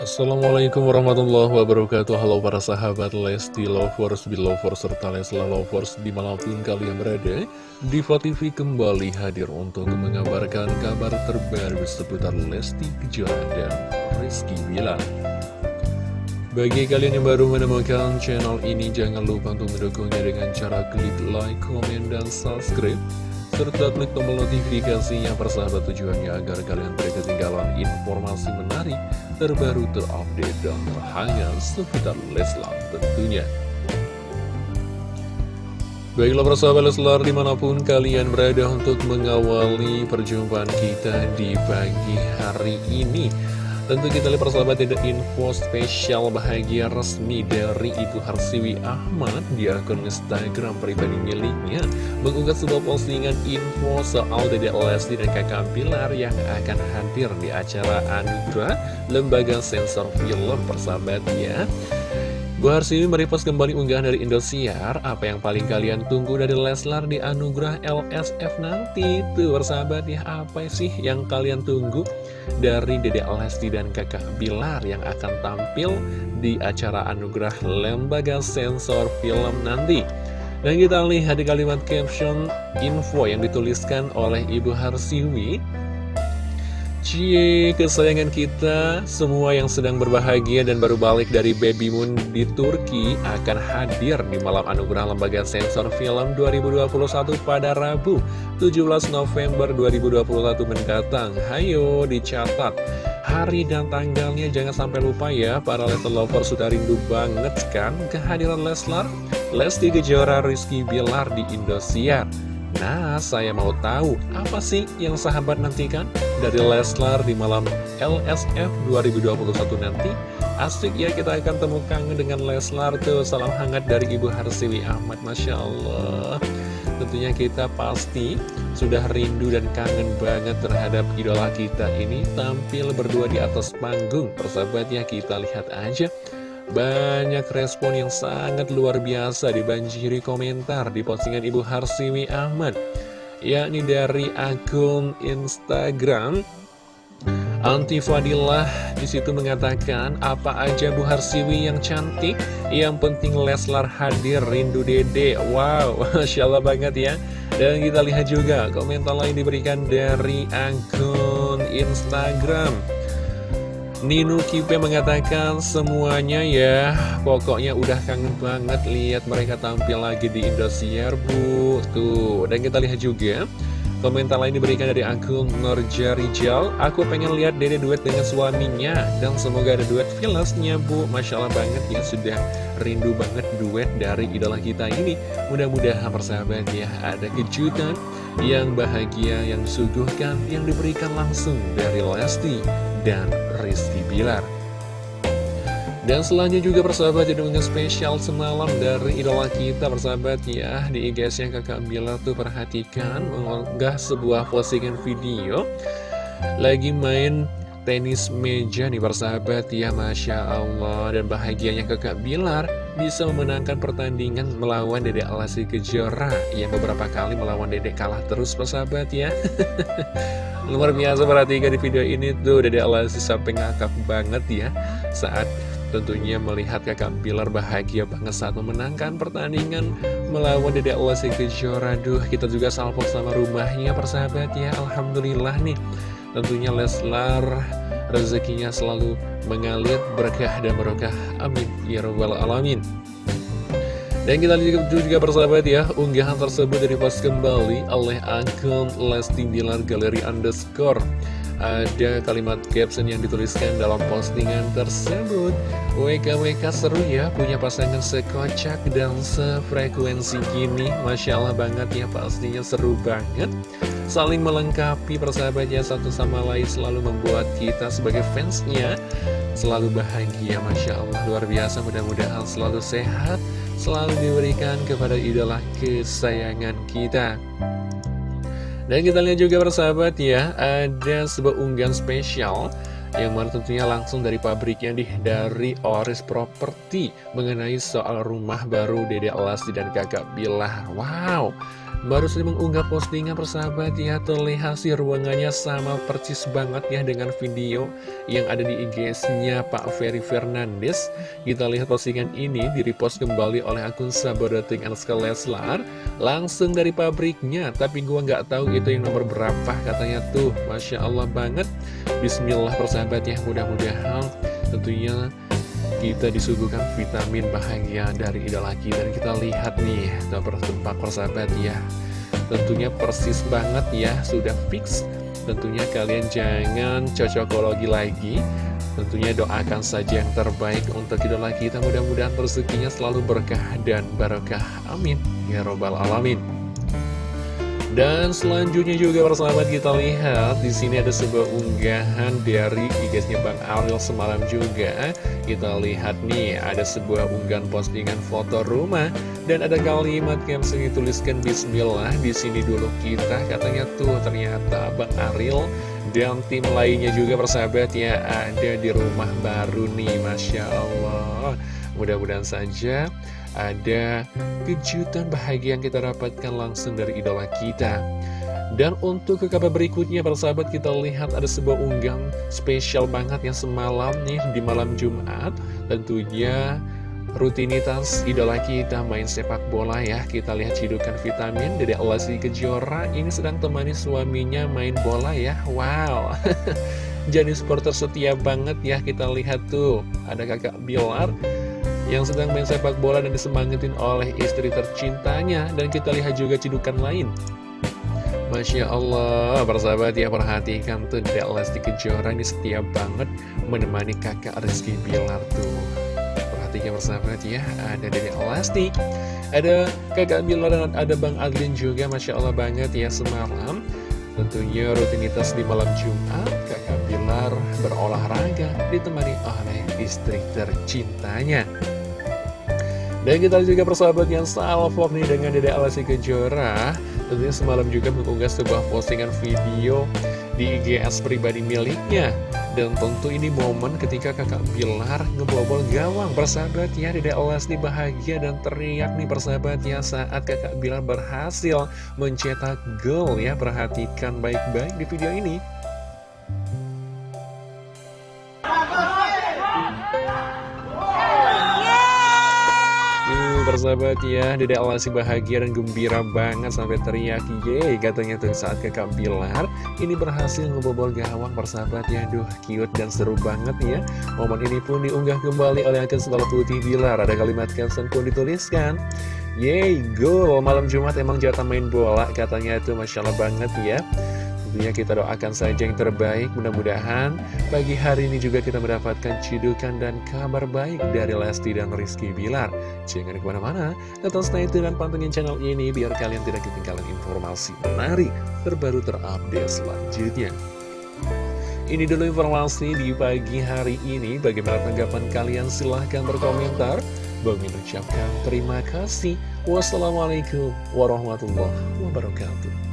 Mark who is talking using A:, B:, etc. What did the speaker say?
A: Assalamualaikum warahmatullahi wabarakatuh. Halo para sahabat Lesti Lovers, Belovers, serta Lesla Lovers Di mana pun kalian berada Diva TV kembali hadir untuk mengabarkan kabar terbaru seputar Lesti Kejora dan Rizky Bila Bagi kalian yang baru menemukan channel ini Jangan lupa untuk mendukungnya dengan cara klik like, komen, dan subscribe serta klik tombol notifikasinya persahabat tujuannya agar kalian tidak ketinggalan informasi menarik, terbaru, terupdate, dan terhangat seputar Leslar tentunya. Baiklah persahabat Leslar di mana pun kalian berada untuk mengawali perjumpaan kita di pagi hari ini Tentu kita lihat persahabat ada info spesial bahagia resmi dari Ibu Harsiwi Ahmad. Di akun Instagram pribadi miliknya Mengunggah sebuah postingan info soal Dede Lesti dan kakak Pilar yang akan hadir di acara Anugerah Lembaga Sensor Film persahabatnya Bu Harsiwi merepost kembali unggahan dari Indosiar. Apa yang paling kalian tunggu dari Leslar di anugerah LSF nanti? Tuh bersahabat ya apa sih yang kalian tunggu Dari Dede Lesti dan kakak Bilar Yang akan tampil di acara anugerah Lembaga Sensor Film nanti? Dan kita lihat di kalimat caption info yang dituliskan oleh Ibu Harsiwi Cie, kesayangan kita, semua yang sedang berbahagia dan baru balik dari Baby Moon di Turki akan hadir di malam anugerah Lembaga Sensor Film 2021 pada Rabu 17 November 2021 mendatang. Hayo dicatat hari dan tanggalnya jangan sampai lupa ya para Leslar Lover sudah rindu banget kan kehadiran Leslar, Lesti Kejora, Rizky Bilar di Indosiar. Nah, saya mau tahu apa sih yang sahabat nantikan? Dari Leslar di malam LSF 2021 nanti? Asik ya kita akan temukan dengan Leslar tuh. Salam hangat dari Ibu Harsiwi Ahmad Masya Allah. Tentunya kita pasti sudah rindu dan kangen banget terhadap idola kita ini. Tampil berdua di atas panggung. Persahabatnya kita lihat aja banyak respon yang sangat luar biasa dibanjiri komentar di postingan Ibu Harsiwi Ahmad yakni dari akun Instagram. Anti Fadilah di situ mengatakan apa aja Bu Harsiwi yang cantik? Yang penting Leslar hadir rindu dede. Wow Masya Allah banget ya. Dan kita lihat juga komentar lain diberikan dari akun Instagram Nino Kipe mengatakan semuanya ya. Pokoknya udah kangen banget lihat mereka tampil lagi di Indosiar bu. Tuh dan kita lihat juga Komentar lain diberikan dari akun Norja Rijal Aku pengen lihat dede duet dengan suaminya Dan semoga ada duet filesnya bu. Masya Allah banget ya sudah rindu banget duet dari idola kita ini. Mudah-mudahan persahabat ya ada kejutan yang bahagia yang disuguhkan Yang diberikan langsung dari Lesti dan Rizky Bilar. Dan selanjutnya juga persahabat jadi unggahan spesial semalam dari idola kita persahabat ya. Di IG yang kakak Bilar tuh perhatikan mengunggah sebuah postingan video. Lagi main tenis meja nih persahabat ya Masya Allah. Dan bahagianya kakak Bilar bisa memenangkan pertandingan melawan Dedek Alasi Kejora. Yang beberapa kali melawan Dedek kalah terus persahabat ya Luar biasa perhatikan di video ini tuh Dedek Alasi sampai ngakak banget ya Saat tentunya melihat kakak Bilar bahagia banget saat memenangkan pertandingan melawan Dedek Alasi Kejora Duh kita juga salvo sama rumahnya persahabat ya Alhamdulillah nih Tentunya Leslar rezekinya selalu mengalir berkah dan berkah. Amin. Ya Rabbal Alamin. Dan kita lihat juga persahabat ya, unggahan tersebut dari post kembali oleh akun Lesti Bilar Galeri Underscore. Ada kalimat caption yang dituliskan dalam postingan tersebut. WKWK seru ya, punya pasangan sekocak dan sefrekuensi gini. Masya Allah banget ya, pastinya seru banget. Saling melengkapi persahabatnya satu sama lain selalu membuat kita sebagai fansnya selalu bahagia Masya Allah luar biasa mudah-mudahan selalu sehat selalu diberikan kepada idola kesayangan kita. Dan kita lihat juga persahabat ya ada sebuah unggahan spesial yang mana tentunya langsung dari pabriknya nih dari Oris Property mengenai soal rumah baru Dede Elasti dan kakak Bilar wow Baru saja mengunggah postingan persahabat ya Terlihat sih ruangannya sama persis banget ya dengan video yang ada di IG-nya Pak Ferry Fernandes. Kita lihat postingan ini direpost kembali oleh akun Sabodating Anska Leslar Langsung dari pabriknya. Tapi gua nggak tahu itu yang nomor berapa katanya tuh. Masya Allah banget. Bismillah persahabat ya mudah-mudahan tentunya kita disuguhkan vitamin bahagia dari idola kita. Dan kita lihat nih nomor tempat persahabat ya. Tentunya persis banget ya sudah fix. Tentunya kalian jangan cocokologi lagi. Tentunya doakan saja yang terbaik untuk idola kita. Mudah-mudahan rezekinya selalu berkah dan barokah amin. Ya robbal alamin dan selanjutnya juga persahabat kita lihat di sini ada sebuah unggahan dari IG-nya Bang Ariel semalam juga. Kita lihat nih ada sebuah unggahan postingan foto rumah dan ada kalimat caption dituliskan Bismillah di sini dulu kita katanya tuh ternyata Bang Ariel dan tim lainnya juga persahabat ya ada di rumah baru nih Masya Allah. Mudah-mudahan saja ada kejutan bahagia yang kita dapatkan langsung dari idola kita. Dan untuk ke kabar berikutnya, para sahabat, kita lihat ada sebuah unggahan spesial banget yang semalam nih di malam Jumat. Tentunya rutinitas idola kita main sepak bola ya. Kita lihat cidukan vitamin dari Alasi Kejora ini sedang temani suaminya main bola ya. Wow. Jadi supporter setia banget ya kita lihat tuh. Ada kakak Bilar yang sedang main sepak bola dan disemangatin oleh istri tercintanya. Dan kita lihat juga cidukan lain. Masya Allah, persahabat ya perhatikan tuh Dek Lesti Kejora ini setia banget menemani kakak Rizky Bilar tuh. Perhatikan persahabat ya, ada dari Lesti Ada kakak Bilar dan ada Bang Adlin juga Masya Allah banget ya semalam. Tentunya rutinitas di malam Jumat kakak Bilar berolahraga ditemani oleh istri tercintanya dan kita juga persahabat yang salvo nih dengan Dede Alasi Kejora. Tentunya semalam juga mengunggah sebuah postingan video di IGS pribadi miliknya. Dan tentu ini momen ketika kakak Bilar ngebobol gawang. Persahabat ya Dede Alasi bahagia dan teriak nih persahabat ya Saat kakak Bilar berhasil mencetak gol ya. Perhatikan baik-baik di video ini persahabat ya. Dede Alasi bahagia dan gembira banget sampai teriak Yeay katanya tuh saat kakak Bilar. Ini berhasil ngebobol gawang persahabat ya. Duh cute dan seru banget ya. Momen ini pun diunggah kembali oleh akun Sekolah Putih Bilar. Ada kalimat caption pun dituliskan. Yeay gol malam Jumat emang jatah main bola Katanya itu Masya Allah banget ya Tentunya kita doakan saja yang terbaik Mudah-mudahan pagi hari ini juga kita mendapatkan cidukan dan kabar baik dari Lesti dan Rizky Bilar Jangan ke mana-mana, tetap stay tune dan pantengin channel ini Biar kalian tidak ketinggalan informasi menarik terbaru terupdate selanjutnya ini dulu informasi di pagi hari ini. Bagaimana tanggapan kalian? Silahkan berkomentar. Bang ucapkan terima kasih. Wassalamualaikum warahmatullahi wabarakatuh.